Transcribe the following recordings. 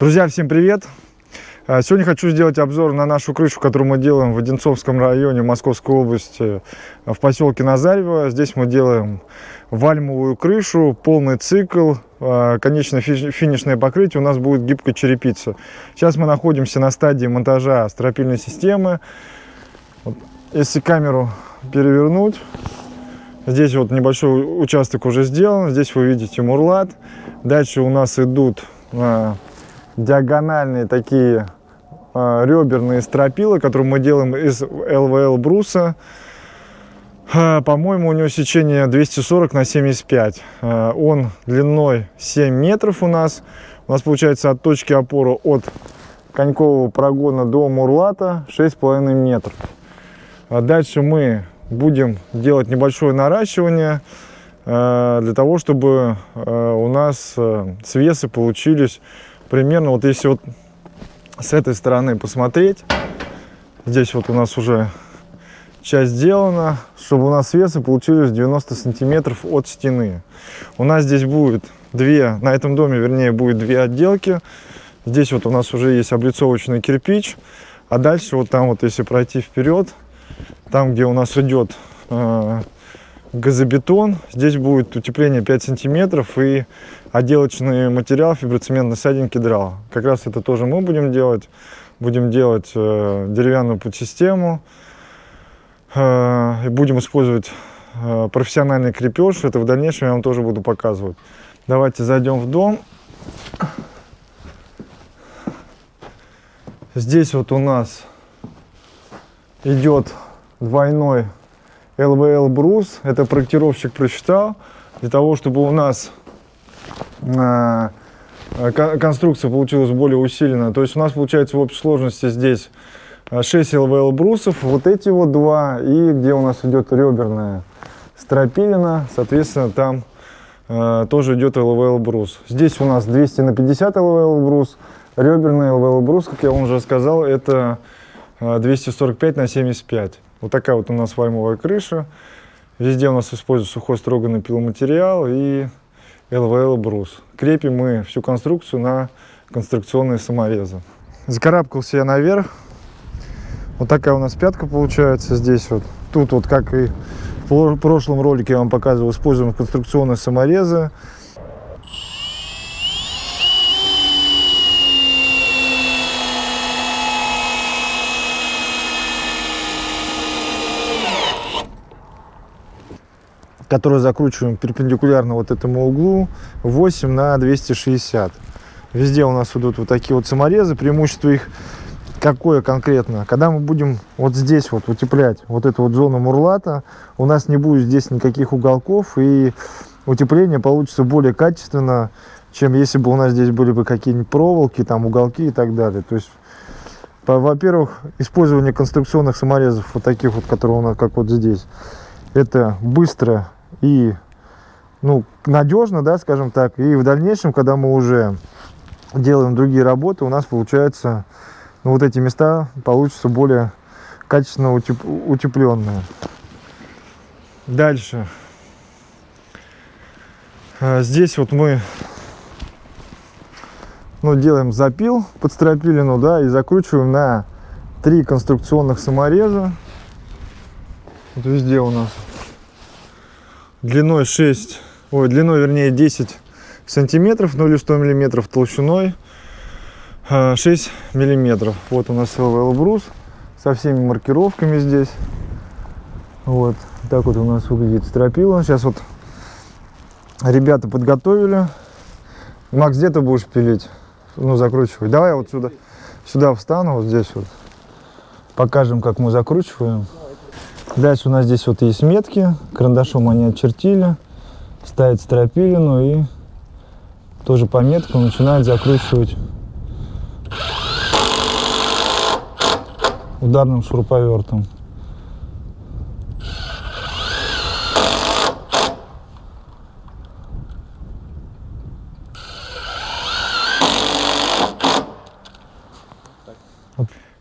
Друзья, всем привет! А, сегодня хочу сделать обзор на нашу крышу, которую мы делаем в Одинцовском районе Московской области, в поселке Назарево. Здесь мы делаем вальмовую крышу, полный цикл, а, конечное финишное покрытие у нас будет гибкая черепица. Сейчас мы находимся на стадии монтажа стропильной системы. Если камеру перевернуть, здесь вот небольшой участок уже сделан, здесь вы видите мурлат. Дальше у нас идут а, диагональные такие э, реберные стропила, которые мы делаем из ЛВЛ бруса. Э, По-моему, у него сечение 240 на 75. Э, он длиной 7 метров у нас. У нас получается от точки опоры от конькового прогона до мурлата 6,5 метров. А дальше мы будем делать небольшое наращивание для того, чтобы у нас свесы получились примерно вот если вот с этой стороны посмотреть, здесь вот у нас уже часть сделана, чтобы у нас весы получились 90 сантиметров от стены. У нас здесь будет две, на этом доме, вернее, будет две отделки. Здесь вот у нас уже есть облицовочный кирпич, а дальше вот там вот, если пройти вперед, там, где у нас идет э, газобетон. Здесь будет утепление 5 сантиметров и отделочный материал фиброцементный сайдинг кедрал. Как раз это тоже мы будем делать. Будем делать э, деревянную подсистему. Э, и будем использовать э, профессиональный крепеж. Это в дальнейшем я вам тоже буду показывать. Давайте зайдем в дом. Здесь вот у нас идет двойной ЛВЛ брус. Это проектировщик просчитал для того, чтобы у нас э, конструкция получилась более усиленная. То есть у нас получается в общей сложности здесь 6 ЛВЛ брусов, вот эти вот два, и где у нас идет реберная стропилина, соответственно, там э, тоже идет ЛВЛ брус. Здесь у нас 200 на 50 ЛВЛ брус, реберный ЛВЛ брус, как я вам уже сказал, это 245 на 75. Вот такая вот у нас вальмовая крыша. Везде у нас используется сухой строганный пиломатериал и ЛВЛ брус. Крепим мы всю конструкцию на конструкционные саморезы. Закарабкался я наверх. Вот такая у нас пятка получается здесь вот. Тут вот, как и в прошлом ролике я вам показывал, используем конструкционные саморезы. Который закручиваем перпендикулярно вот этому углу 8 на 260 везде у нас идут вот такие вот саморезы преимущество их какое конкретно? Когда мы будем вот здесь вот утеплять вот эту вот зону мурлата у нас не будет здесь никаких уголков и утепление получится более качественно чем если бы у нас здесь были бы какие-нибудь проволоки там уголки и так далее. То есть во-первых использование конструкционных саморезов вот таких вот которые у нас как вот здесь это быстро и ну, надежно, да, скажем так. И в дальнейшем, когда мы уже делаем другие работы, у нас получается, ну, вот эти места получатся более качественно утеп утепленные. Дальше. А, здесь вот мы ну, делаем запил под стропилину, да, и закручиваем на три конструкционных самореза. Вот везде у нас длиной 6, ой, длиной вернее 10 сантиметров, ну или 100 миллиметров толщиной 6 а, миллиметров. Вот у нас ЛВЛ брус со всеми маркировками здесь. Вот так вот у нас выглядит стропила. Сейчас вот ребята подготовили. Макс, где ты будешь пилить? Ну, закручивать. Давай вот сюда, сюда встану, вот здесь вот. Покажем, как мы закручиваем. Дальше у нас здесь вот есть метки, карандашом они очертили, ставят стропилину и тоже по меткам начинают закручивать ударным шуруповертом.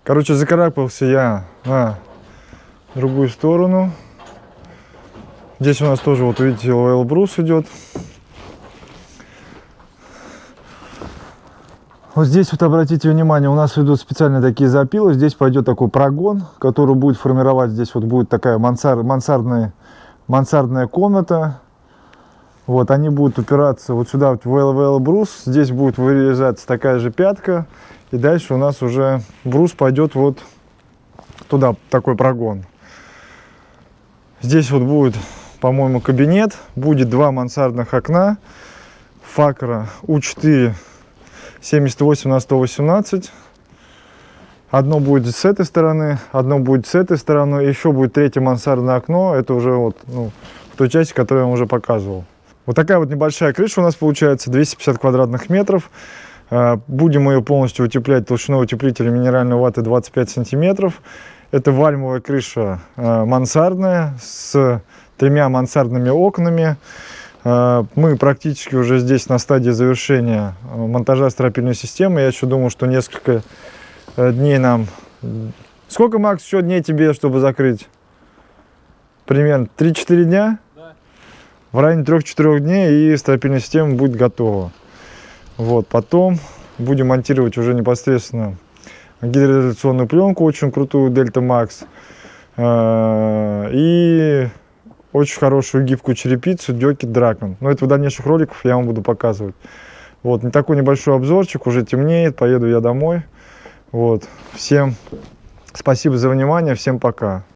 Короче, закарабкался я на другую сторону. Здесь у нас тоже, вот видите, ЛВЛ брус идет. Вот здесь вот обратите внимание, у нас идут специальные такие запилы. Здесь пойдет такой прогон, который будет формировать. Здесь вот будет такая мансар, мансардная, мансардная комната. Вот, они будут упираться вот сюда, вот в LVL брус. Здесь будет вырезаться такая же пятка. И дальше у нас уже брус пойдет вот туда, такой прогон. Здесь вот будет, по-моему, кабинет. Будет два мансардных окна. Факра У4 78 на 118. Одно будет с этой стороны, одно будет с этой стороны, еще будет третье мансардное окно. Это уже вот ну, в той части, которую я вам уже показывал. Вот такая вот небольшая крыша у нас получается, 250 квадратных метров. Э, будем ее полностью утеплять толщиной утеплителя минеральной ваты 25 сантиметров. Это вальмовая крыша э, мансардная с тремя мансардными окнами. Э, мы практически уже здесь на стадии завершения монтажа стропильной системы. Я еще думаю, что несколько дней нам... Сколько, Макс, еще дней тебе, чтобы закрыть? Примерно 3-4 дня? в районе 3-4 дней и стропильная система будет готова. Вот, потом будем монтировать уже непосредственно гидроизоляционную пленку, очень крутую Delta Max. Э, и очень хорошую гибкую черепицу Дёкит Dragon. Но это в дальнейших роликах я вам буду показывать. Вот, не такой небольшой обзорчик, уже темнеет, поеду я домой. Вот, всем спасибо за внимание, всем пока.